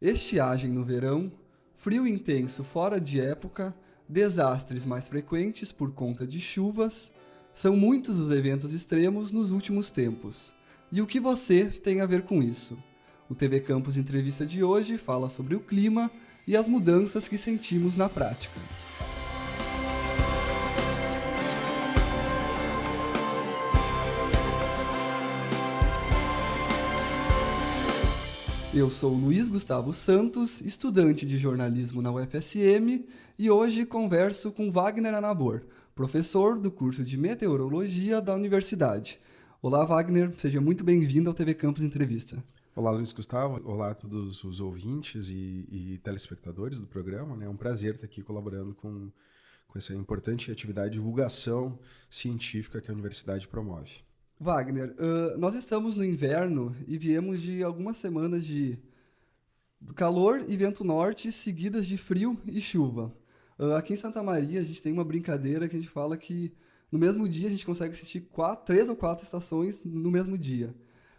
Estiagem no verão, frio intenso fora de época, desastres mais frequentes por conta de chuvas, são muitos os eventos extremos nos últimos tempos. E o que você tem a ver com isso? O TV Campus Entrevista de hoje fala sobre o clima e as mudanças que sentimos na prática. Eu sou Luiz Gustavo Santos, estudante de jornalismo na UFSM, e hoje converso com Wagner Anabor, professor do curso de meteorologia da universidade. Olá, Wagner, seja muito bem-vindo ao TV Campus Entrevista. Olá, Luiz Gustavo. Olá a todos os ouvintes e, e telespectadores do programa. É um prazer estar aqui colaborando com, com essa importante atividade de divulgação científica que a universidade promove. Wagner, uh, nós estamos no inverno e viemos de algumas semanas de calor e vento norte, seguidas de frio e chuva. Uh, aqui em Santa Maria, a gente tem uma brincadeira que a gente fala que no mesmo dia a gente consegue assistir quatro, três ou quatro estações no mesmo dia.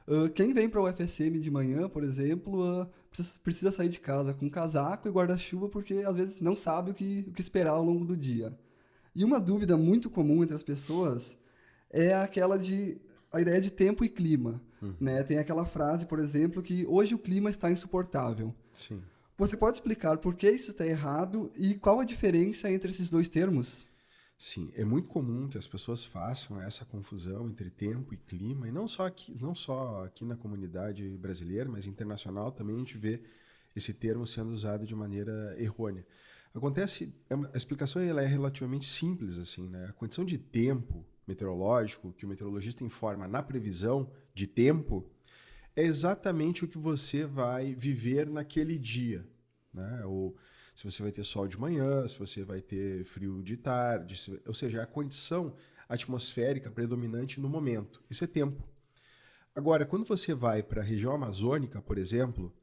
Uh, quem vem para o UFSM de manhã, por exemplo, precisa, precisa, sair de casa com casaco e guarda-chuva porque às vezes não sabe o que, o que esperar ao longo do dia. E uma dúvida muito comum entre as pessoas é aquela de a ideia de tempo e clima. Uhum. Né? Tem aquela frase, por exemplo, que hoje o clima está insuportável. Sim. Você pode explicar por que isso está errado e qual a diferença entre esses dois termos? Sim, é muito comum que as pessoas façam essa confusão entre tempo e clima, e não só aqui, não só aqui na comunidade brasileira, mas internacional também a gente vê esse termo sendo usado de maneira errônea. Acontece, é a explicação ela é relativamente simples assim, né? A condição de tempo meteorológico que o meteorologista informa na previsão de tempo é exatamente o que você vai viver naquele dia. Né? Ou se você vai ter sol de manhã, se você vai ter frio de tarde, se, ou seja, a condição atmosférica predominante no momento. Isso é tempo. Agora, quando você vai para a região amazônica, por exemplo,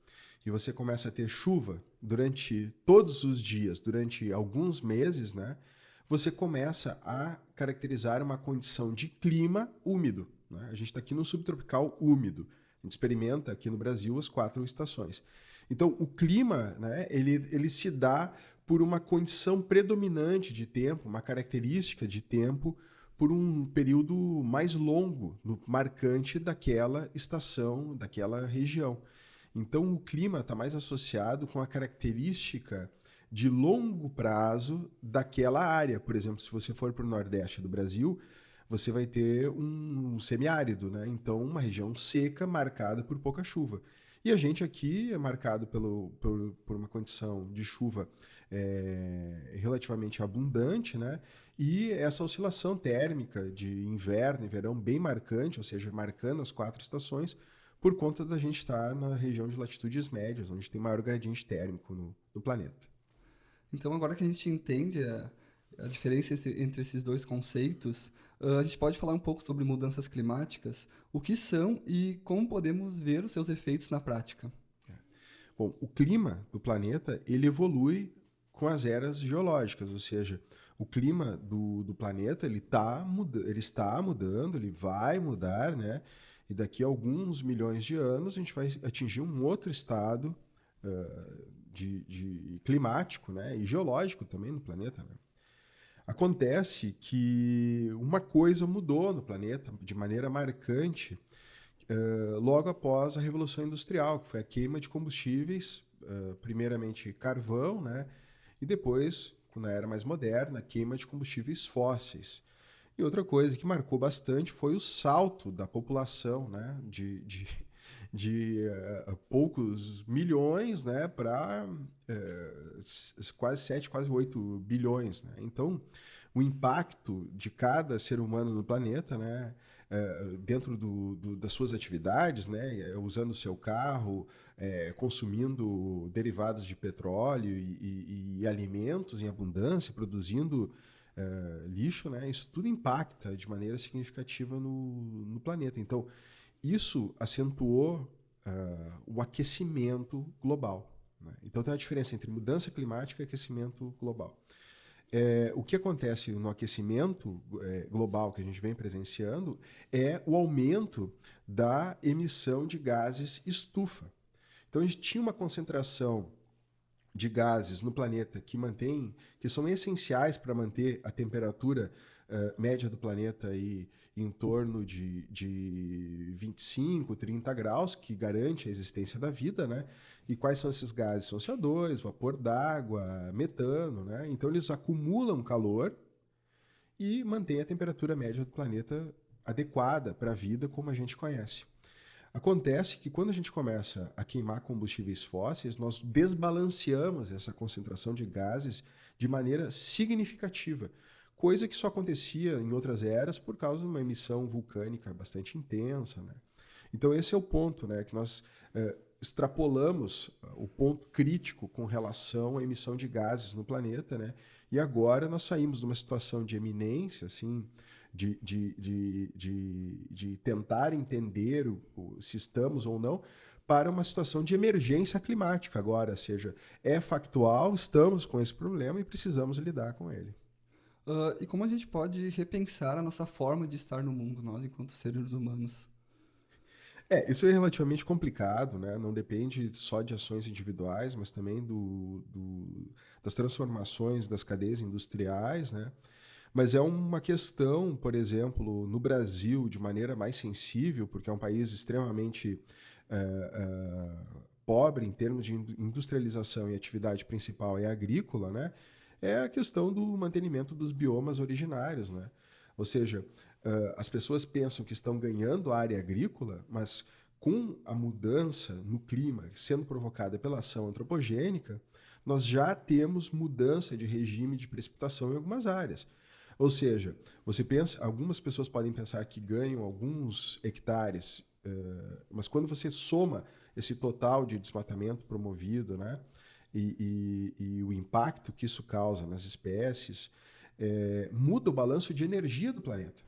e você começa a ter chuva durante todos os dias, durante alguns meses, né? Você começa a caracterizar uma condição de clima úmido. Né? A gente está aqui no subtropical úmido. A gente experimenta aqui no Brasil as quatro estações. Então, o clima né, ele, ele se dá por uma condição predominante de tempo, uma característica de tempo, por um período mais longo, marcante daquela estação, daquela região. Então, o clima está mais associado com a característica de longo prazo daquela área. Por exemplo, se você for para o Nordeste do Brasil, você vai ter um semiárido, né? então uma região seca marcada por pouca chuva. E a gente aqui é marcado pelo, por, por uma condição de chuva é, relativamente abundante, né? e essa oscilação térmica de inverno e verão bem marcante, ou seja, marcando as quatro estações, por conta da gente estar na região de latitudes médias, onde tem maior gradiente térmico no, no planeta. Então, agora que a gente entende a, a diferença entre esses dois conceitos, uh, a gente pode falar um pouco sobre mudanças climáticas, o que são e como podemos ver os seus efeitos na prática. É. Bom, o clima do planeta ele evolui com as eras geológicas, ou seja, o clima do, do planeta ele, tá muda, ele está mudando, ele vai mudar, né? E daqui a alguns milhões de anos a gente vai atingir um outro estado uh, de, de climático né, e geológico também no planeta. Né? Acontece que uma coisa mudou no planeta de maneira marcante uh, logo após a Revolução Industrial, que foi a queima de combustíveis, uh, primeiramente carvão, né, e depois, na era mais moderna, a queima de combustíveis fósseis. E outra coisa que marcou bastante foi o salto da população né, de, de de uh, poucos milhões né, para uh, eh, quase 7, quase 8 bilhões. Né? Então, o impacto de cada ser humano no planeta, né, uh, dentro do, do, das suas atividades, né, usando o seu carro, consumindo derivados de petróleo e, e, e, alimentos em abundância, produzindo lixo, né, isso tudo impacta de maneira significativa no, no planeta. Então, isso acentuou uh, o aquecimento global. Né? Então tem uma diferença entre mudança climática e aquecimento global. É, o que acontece no aquecimento é, global que a gente vem presenciando é o aumento da emissão de gases estufa. Então a gente tinha uma concentração de gases no planeta que mantém, que são essenciais para manter a temperatura uh, média do planeta aí em torno de, de 25, 30 graus, que garante a existência da vida, né? E quais são esses gases? São CO2, vapor d'água, metano, né? Então eles acumulam calor e mantêm a temperatura média do planeta adequada para a vida como a gente conhece. Acontece que quando a gente começa a queimar combustíveis fósseis, nós desbalanceamos essa concentração de gases de maneira significativa, coisa que só acontecia em outras eras por causa de uma emissão vulcânica bastante intensa. Né? Então esse é o ponto, né, que nós eh, extrapolamos o ponto crítico com relação à emissão de gases no planeta, né? e agora nós saímos de uma situação de eminência, assim, de, de, de, de, de tentar entender o, o, se estamos ou não, para uma situação de emergência climática agora, ou seja, é factual, estamos com esse problema e precisamos lidar com ele. Uh, e como a gente pode repensar a nossa forma de estar no mundo, nós enquanto seres humanos? É, isso é relativamente complicado, né? Não depende só de ações individuais, mas também do, do das transformações das cadeias industriais, né? Mas é uma questão, por exemplo, no Brasil, de maneira mais sensível, porque é um país extremamente é, é, pobre em termos de industrialização e atividade principal é agrícola, né? É a questão do mantenimento dos biomas originários. Né? Ou seja, as pessoas pensam que estão ganhando área agrícola, mas com a mudança no clima sendo provocada pela ação antropogênica, nós já temos mudança de regime de precipitação em algumas áreas. Ou seja, você pensa, algumas pessoas podem pensar que ganham alguns hectares, mas quando você soma esse total de desmatamento promovido, né, e, e, e o impacto que isso causa nas espécies, é, muda o balanço de energia do planeta.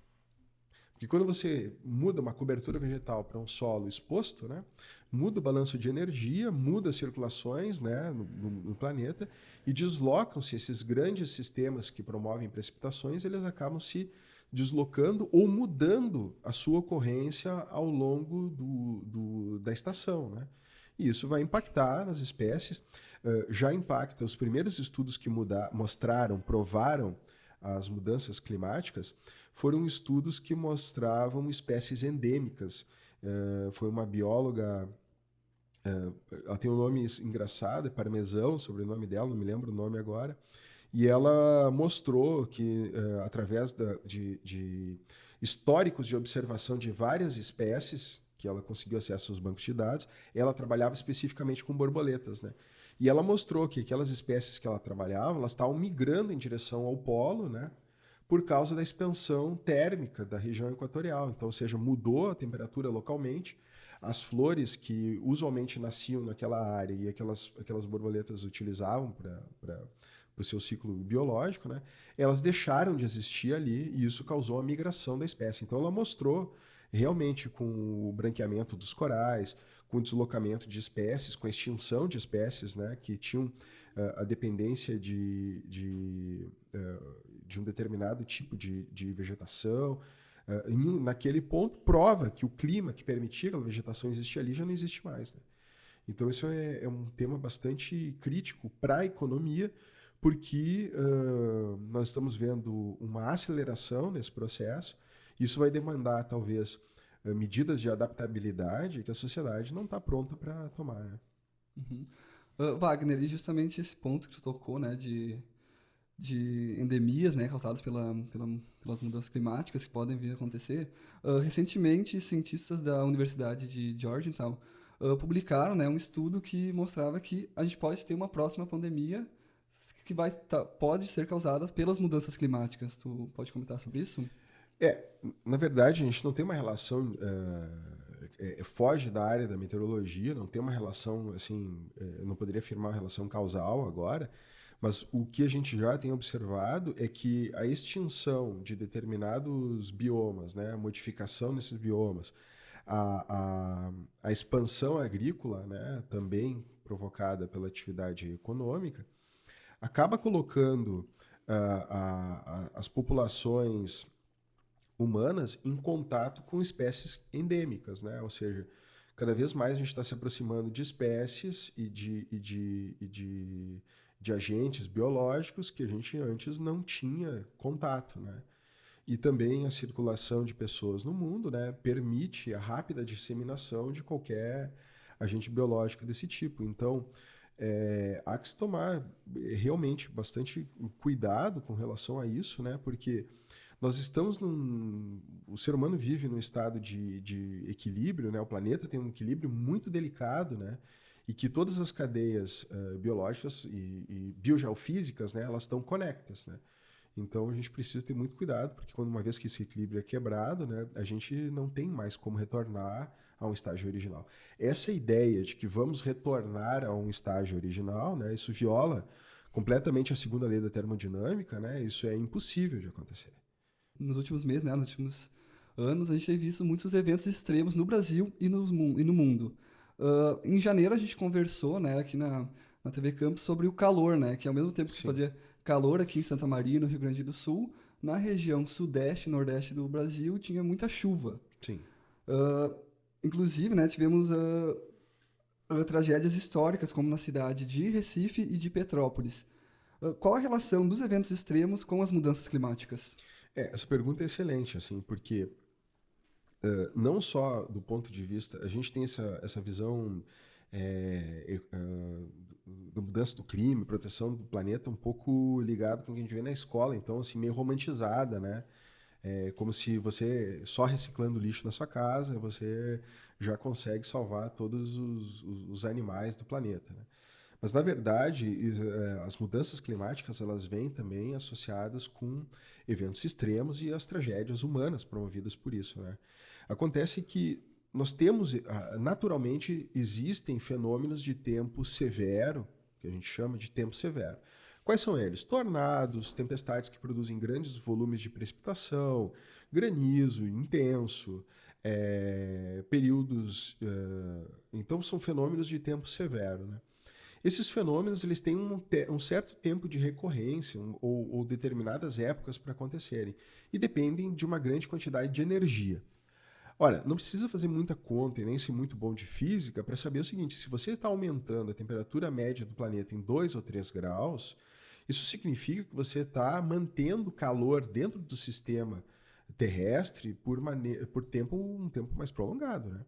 Porque quando você muda uma cobertura vegetal para um solo exposto, né, muda o balanço de energia, muda as circulações né, no, no, no planeta e deslocam-se esses grandes sistemas que promovem precipitações, eles acabam se deslocando ou mudando a sua ocorrência ao longo do, do, da estação. Né? E isso vai impactar nas espécies, uh, já impacta os primeiros estudos que muda, mostraram, provaram as mudanças climáticas, foram estudos que mostravam espécies endêmicas. Uh, foi uma bióloga, uh, ela tem um nome engraçado, é Parmesão, sobrenome dela, não me lembro o nome agora, e ela mostrou que, através da, de, de históricos de observação de várias espécies, que ela conseguiu acesso aos bancos de dados, ela trabalhava especificamente com borboletas, né? E ela mostrou que aquelas espécies que ela trabalhava, elas estavam migrando em direção ao polo, né? por causa da expansão térmica da região equatorial. Então, ou seja, mudou a temperatura localmente. As flores que usualmente nasciam naquela área e aquelas, aquelas borboletas utilizavam para o seu ciclo biológico, né, elas deixaram de existir ali e isso causou a migração da espécie. Então, ela mostrou realmente com o branqueamento dos corais, com o deslocamento de espécies, com a extinção de espécies né, que tinham uh, a dependência de, de uh, de um determinado tipo de, de vegetação. Uh, naquele ponto, prova que o clima que permitia aquela vegetação existir ali já não existe mais. Né? Então, isso é, é, um tema bastante crítico para a economia, porque uh, nós estamos vendo uma aceleração nesse processo. Isso vai demandar, talvez, uh, medidas de adaptabilidade que a sociedade não está pronta para tomar. Né? Uhum. Wagner, e justamente esse ponto que tu tocou, né, de de endemias né, causadas pela, pela, pelas mudanças climáticas que podem vir a acontecer, uh, recentemente cientistas da Universidade de Georgetown uh, publicaram né, um estudo que mostrava que a gente pode ter uma próxima pandemia que vai tá, pode ser causada pelas mudanças climáticas. Tu pode comentar sobre isso? É, na verdade, a gente não tem uma relação... Uh é, foge da área da meteorologia, não tem uma relação, assim, é, eu não poderia afirmar uma relação causal agora, mas o que a gente já tem observado é que a extinção de determinados biomas, né, a modificação desses biomas, a, a, a expansão agrícola, né, também provocada pela atividade econômica, acaba colocando uh, as populações humanas em contato com espécies endêmicas, né? ou seja, Cada vez mais a gente está se aproximando de espécies e de, e de, e de, de agentes biológicos que a gente antes não tinha contato, né? E também a circulação de pessoas no mundo né, permite a rápida disseminação de qualquer agente biológico desse tipo. Então, é, há que se tomar realmente bastante cuidado com relação a isso, né? Porque nós estamos num. O ser humano vive num estado de, de equilíbrio, né? O planeta tem um equilíbrio muito delicado, né? E que todas as cadeias uh, biológicas e, e biogeofísicas, né? Elas estão conectas, né? Então a gente precisa ter muito cuidado, porque quando uma vez que esse equilíbrio é quebrado, né, a gente não tem mais como retornar a um estágio original. Essa ideia de que vamos retornar a um estágio original, né, isso viola completamente a segunda lei da termodinâmica, né, isso é impossível de acontecer. Nos últimos meses, né, nos últimos anos, a gente tem visto muitos eventos extremos no Brasil e, nos, e no mundo. Uh, em janeiro a gente conversou, né, aqui na, na TV Campos sobre o calor, né, que ao mesmo tempo que Sim. fazia calor aqui em Santa Maria, no Rio Grande do Sul, na região sudeste e nordeste do Brasil tinha muita chuva. Sim. Uh, inclusive, né, tivemos uh, tragédias históricas, como na cidade de Recife e de Petrópolis. qual a relação dos eventos extremos com as mudanças climáticas? É, essa pergunta é excelente, assim, porque não só do ponto de vista, a gente tem essa, essa visão é, da mudança do clima, proteção do planeta, um pouco ligado com o que a gente vê na escola, então, assim, meio romantizada, né? É como se você, só reciclando lixo na sua casa, você já consegue salvar todos os, os, os animais do planeta, né? Mas, na verdade, é, as mudanças climáticas, elas vêm também associadas com eventos extremos e as tragédias humanas promovidas por isso, né? Acontece que nós temos, ah, naturalmente, existem fenômenos de tempo severo, que a gente chama de tempo severo. Quais são eles? Tornados, tempestades que produzem grandes volumes de precipitação, granizo intenso, é, períodos. É, então, são fenômenos de tempo severo. Né? Esses fenômenos eles têm um, te um certo tempo de recorrência um, ou, ou determinadas épocas para acontecerem e dependem de uma grande quantidade de energia. Olha, não precisa fazer muita conta e nem ser muito bom de física para saber o seguinte: se você está aumentando a temperatura média do planeta em 2 ou 3 graus, isso significa que você está mantendo calor dentro do sistema terrestre por, por tempo, um tempo mais prolongado. Né?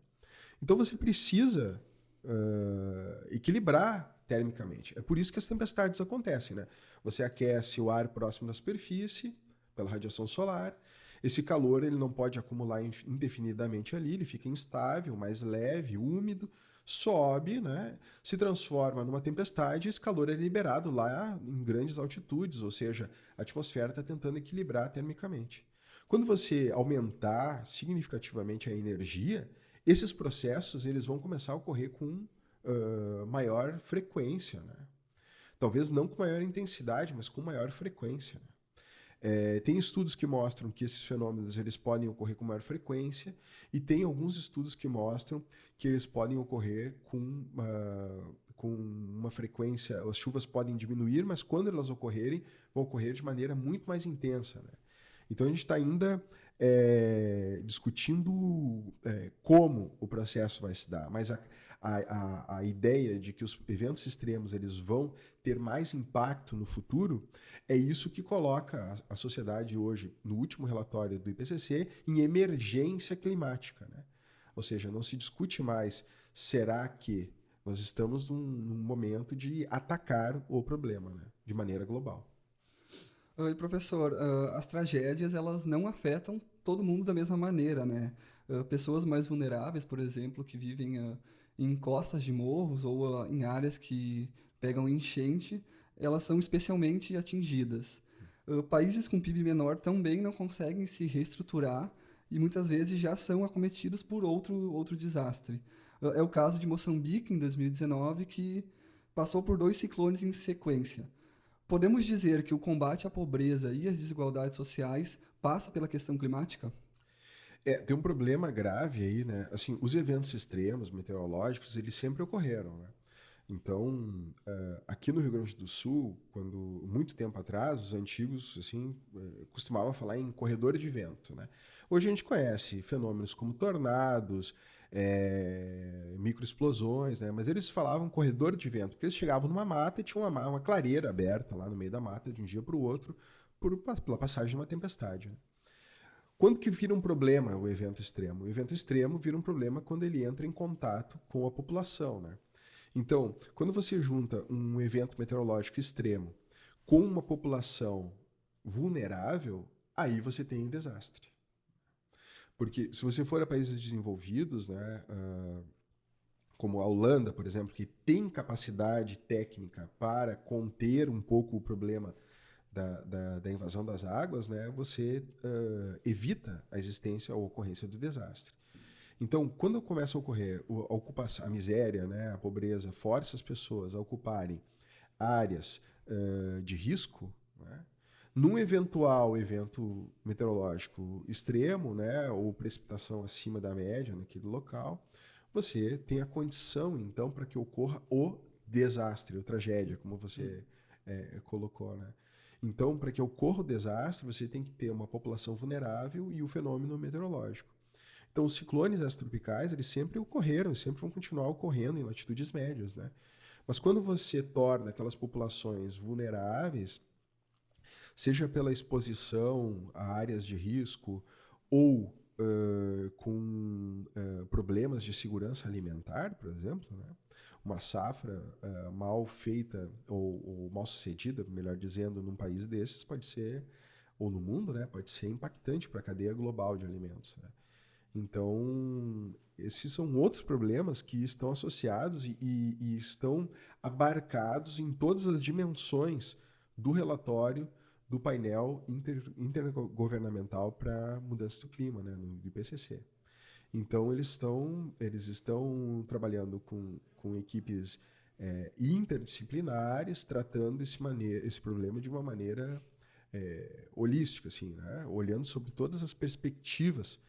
Então você precisa uh, equilibrar termicamente. É por isso que as tempestades acontecem. Né? Você aquece o ar próximo da superfície pela radiação solar esse calor ele não pode acumular indefinidamente ali, ele fica instável, mais leve, úmido, sobe, né, se transforma numa tempestade esse calor é liberado lá em grandes altitudes, ou seja, a atmosfera está tentando equilibrar termicamente. Quando você aumentar significativamente a energia, esses processos eles vão começar a ocorrer com uh, maior frequência. Né? Talvez não com maior intensidade, mas com maior frequência. Né? É, tem estudos que mostram que esses fenômenos eles podem ocorrer com maior frequência e tem alguns estudos que mostram que eles podem ocorrer com, uh, com uma frequência, as chuvas podem diminuir, mas quando elas ocorrerem, vão ocorrer de maneira muito mais intensa. Né? Então a gente está ainda é, discutindo é, como o processo vai se dar, mas a, a, a, ideia de que os eventos extremos eles vão ter mais impacto no futuro é isso que coloca a, a sociedade hoje, no último relatório do IPCC, em emergência climática. Né? Ou seja, não se discute mais será que nós estamos num, num momento de atacar o problema né? de maneira global. Oi, professor, uh, as tragédias elas não afetam todo mundo da mesma maneira, né? Uh, pessoas mais vulneráveis, por exemplo, que vivem uh, em costas de morros ou em áreas que pegam enchente, elas são especialmente atingidas. países com PIB menor também não conseguem se reestruturar e muitas vezes já são acometidos por outro, outro desastre. é o caso de Moçambique, em 2019, que passou por dois ciclones em sequência. Podemos dizer que o combate à pobreza e às desigualdades sociais passa pela questão climática? É, tem um problema grave aí, né? Assim, os eventos extremos meteorológicos, eles sempre ocorreram, né? Então, uh, aqui no Rio Grande do Sul, quando muito tempo atrás, os antigos assim uh, costumavam falar em corredor de vento, né? Hoje a gente conhece fenômenos como tornados, é, microexplosões, né? Mas eles falavam corredor de vento, porque eles chegavam numa mata e tinha uma, uma clareira aberta lá no meio da mata de um dia para o outro por, pela passagem de uma tempestade. Né? Quando que vira um problema o evento extremo? O evento extremo vira um problema quando ele entra em contato com a população, né? Então, quando você junta um evento meteorológico extremo com uma população vulnerável, aí você tem um desastre. Porque se você for a países desenvolvidos, né, uh, como a Holanda, por exemplo, que tem capacidade técnica para conter um pouco o problema da, da, da invasão das águas, né, você uh, evita a existência ou ocorrência do desastre. Então, quando começa a ocorrer a ocupação, a miséria, né, a pobreza, força as pessoas a ocuparem áreas uh, de risco, né, num eventual evento meteorológico extremo, né, ou precipitação acima da média naquele local, você tem a condição, então, para que ocorra o desastre, a tragédia, como você é, colocou, né? Então, para que ocorra o desastre, você tem que ter uma população vulnerável e o fenômeno meteorológico. Então, os ciclones extropicais, eles sempre ocorreram e sempre vão continuar ocorrendo em latitudes médias, né? Mas quando você torna aquelas populações vulneráveis, seja pela exposição a áreas de risco ou uh, com uh, problemas de segurança alimentar, por exemplo, né? Uma safra uh, mal feita ou, ou, mal sucedida, melhor dizendo, num país desses pode ser, ou no mundo, né, pode ser impactante para a cadeia global de alimentos. Né? Então, esses são outros problemas que estão associados e, e, e estão abarcados em todas as dimensões do relatório do painel inter, intergovernamental para mudança do clima, né, no IPCC. Então eles estão eles estão trabalhando com, com equipes é, interdisciplinares, tratando esse maneira, esse problema de uma maneira é, holística, assim, né, olhando sobre todas as perspectivas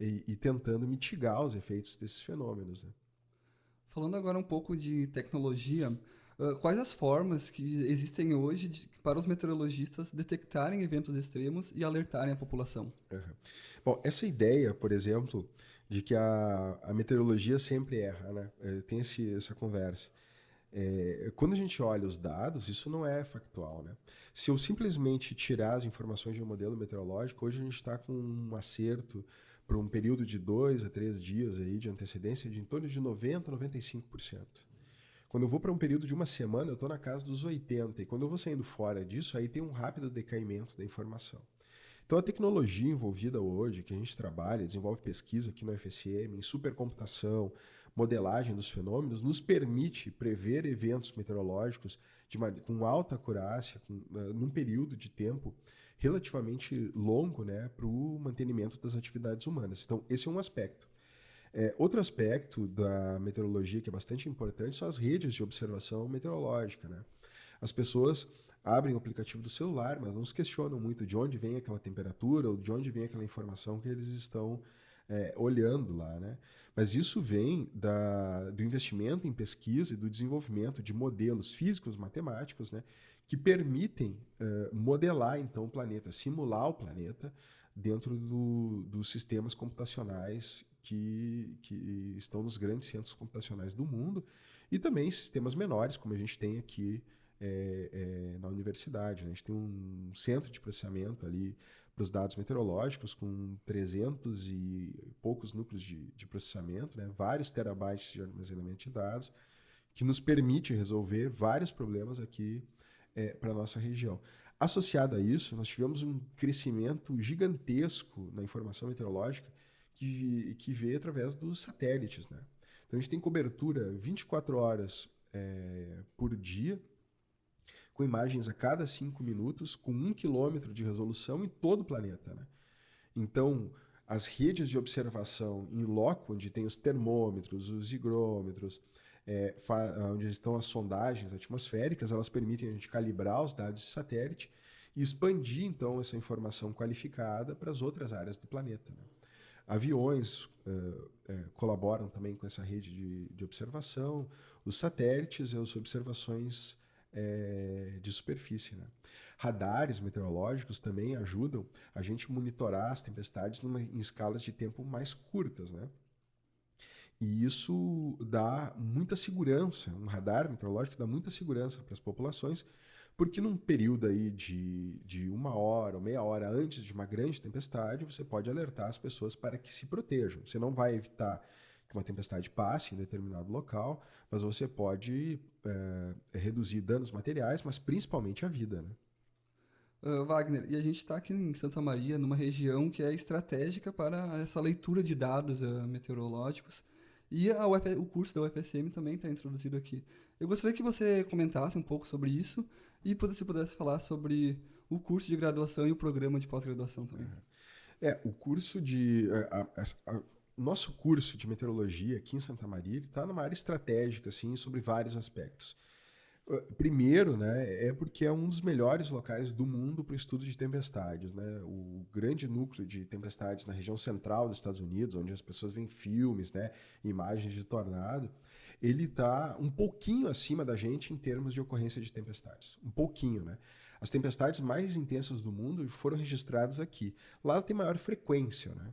e, e tentando mitigar os efeitos desses fenômenos. Né. Falando agora um pouco de tecnologia, ah, quais as formas que existem hoje de, para os meteorologistas detectarem eventos extremos e alertarem a população? Uhum. Bom, essa ideia, por exemplo, de que a, a meteorologia sempre erra, né? É, tem esse, essa conversa. É, quando a gente olha os dados, isso não é factual. Né? Se eu simplesmente tirar as informações de um modelo meteorológico, hoje a gente está com um acerto para um período de dois a três dias aí de antecedência de em torno de 90% a 95%. Quando eu vou para um período de uma semana, eu estou na casa dos 80. E quando eu vou saindo fora disso, aí tem um rápido decaimento da informação. Então a tecnologia envolvida hoje, que a gente trabalha, desenvolve pesquisa aqui no FSM, em supercomputação, modelagem dos fenômenos, nos permite prever eventos meteorológicos uma, com alta acurácia, com, uh, num período de tempo relativamente longo né, para o mantenimento das atividades humanas. Então, esse é um aspecto. É, outro aspecto da meteorologia que é bastante importante são as redes de observação meteorológica. Né? As pessoas abrem o aplicativo do celular, mas não se questionam muito de onde vem aquela temperatura ou de onde vem aquela informação que eles estão é, olhando lá. Né? Mas isso vem da, do investimento em pesquisa e do desenvolvimento de modelos físicos, matemáticos, né, que permitem uh, modelar então o planeta, simular o planeta dentro do, dos sistemas computacionais que, que estão nos grandes centros computacionais do mundo e também sistemas menores, como a gente tem aqui é, é, na universidade. Né? A gente tem um centro de processamento ali para os dados meteorológicos com 300 e poucos núcleos de, de processamento, né? vários terabytes de armazenamento de dados, que nos permite resolver vários problemas aqui é, para a nossa região. Associado a isso, nós tivemos um crescimento gigantesco na informação meteorológica que, que vê através dos satélites. Né? Então a gente tem cobertura 24 horas é, por dia, com imagens a cada 5 minutos, com 1 quilômetro de resolução em todo o planeta. Né? Então, as redes de observação em loco, onde tem os termômetros, os higrômetros, é, onde estão as sondagens atmosféricas, elas permitem a gente calibrar os dados de satélite e expandir, então, essa informação qualificada para as outras áreas do planeta. Né? Aviões uh, uh, colaboram também com essa rede de, de observação, os satélites e as observações uh, de superfície. Né? Radares meteorológicos também ajudam a gente monitorar as tempestades numa, em escalas de tempo mais curtas. Né? E isso dá muita segurança, um radar meteorológico dá muita segurança para as populações, porque num período aí de, de uma hora ou meia hora antes de uma grande tempestade, você pode alertar as pessoas para que se protejam. Você não vai evitar que uma tempestade passe em determinado local, mas você pode é, reduzir danos materiais, mas principalmente a vida. Né? Uh, Wagner, e a gente está aqui em Santa Maria, numa região que é estratégica para essa leitura de dados uh, meteorológicos. E Uf, o curso da UFSM também está introduzido aqui. Eu gostaria que você comentasse um pouco sobre isso e se pudesse falar sobre o curso de graduação e o programa de pós-graduação também. É, o curso de. A, a, a, nosso curso de meteorologia aqui em Santa Maria está numa área estratégica, assim, sobre vários aspectos. Ah, primeiro, né, é porque é um dos melhores locais do mundo para o estudo de tempestades. Né? O grande núcleo de tempestades na região central dos Estados Unidos, onde as pessoas veem filmes, né, imagens de tornado, ele está um pouquinho acima da gente em termos de ocorrência de tempestades. Um pouquinho, né? As tempestades mais intensas do mundo foram registradas aqui. Lá tem maior frequência, né?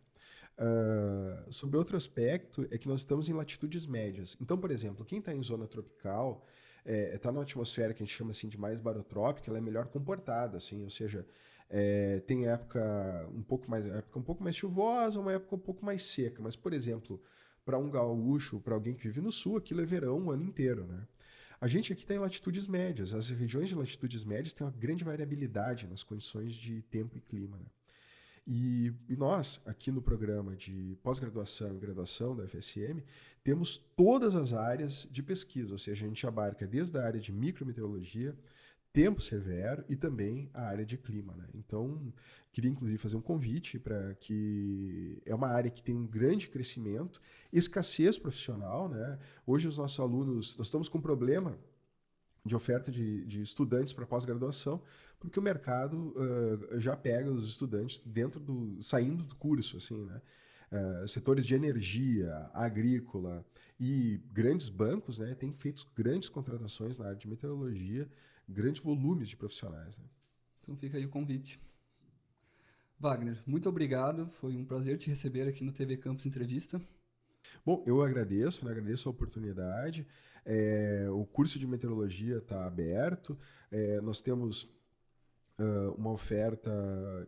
Uh, sobre outro aspecto é que nós estamos em latitudes médias. Então, por exemplo, quem está em zona tropical está é, tá numa atmosfera que a gente chama assim de mais barotrópica, ela é melhor comportada, assim, ou seja, é, tem época um pouco mais época um pouco mais chuvosa, uma época um pouco mais seca. Mas, por exemplo, para um gaúcho, para alguém que vive no sul, aquilo é verão o ano inteiro, né? A gente aqui tem latitudes médias. As regiões de latitudes médias têm uma grande variabilidade nas condições de tempo e clima. Né? E, nós, aqui no programa de pós-graduação e graduação da FSM, temos todas as áreas de pesquisa, ou seja, a gente abarca desde a área de micrometeorologia, tempo severo e também a área de clima. Né? Então, queria inclusive fazer um convite para que é uma área que tem um grande crescimento, escassez profissional. Né? Hoje os nossos alunos, nós estamos com um problema de oferta de, de estudantes para pós-graduação, porque o mercado uh, já pega os estudantes dentro do saindo do curso, assim, né? Uh, setores de energia, agrícola e grandes bancos, né, têm feito grandes contratações na área de meteorologia, grandes volumes de profissionais. Né? Então fica aí o convite. Wagner, muito obrigado, foi um prazer te receber aqui no TV Campus Entrevista. Bom, eu agradeço, né? agradeço a oportunidade. É, o curso de meteorologia está aberto. É, nós temos uh, uma oferta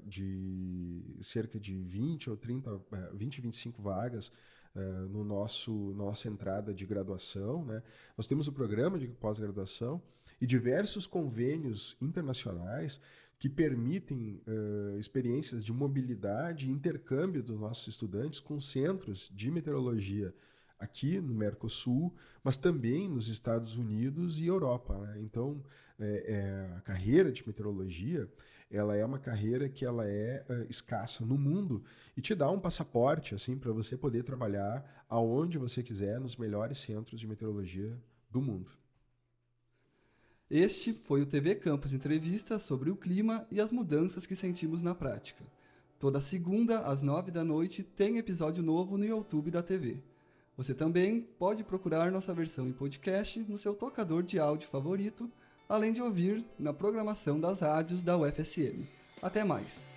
de cerca de 20 ou 30, 20, 25 vagas uh, no nosso nossa entrada de graduação. Né? Nós temos o programa de pós-graduação e diversos convênios internacionais que permitem uh, experiências de mobilidade e intercâmbio dos nossos estudantes com centros de meteorologia aqui no Mercosul, mas também nos Estados Unidos e Europa. Né? Então, é, é, a carreira de meteorologia ela é uma carreira que ela é uh, escassa no mundo e te dá um passaporte assim para você poder trabalhar aonde você quiser nos melhores centros de meteorologia do mundo. Este foi o TV Campus Entrevista sobre o clima e as mudanças que sentimos na prática. Toda segunda, às nove da noite, tem episódio novo no YouTube da TV. Você também pode procurar nossa versão em podcast no seu tocador de áudio favorito, além de ouvir na programação das rádios da UFSM. Até mais!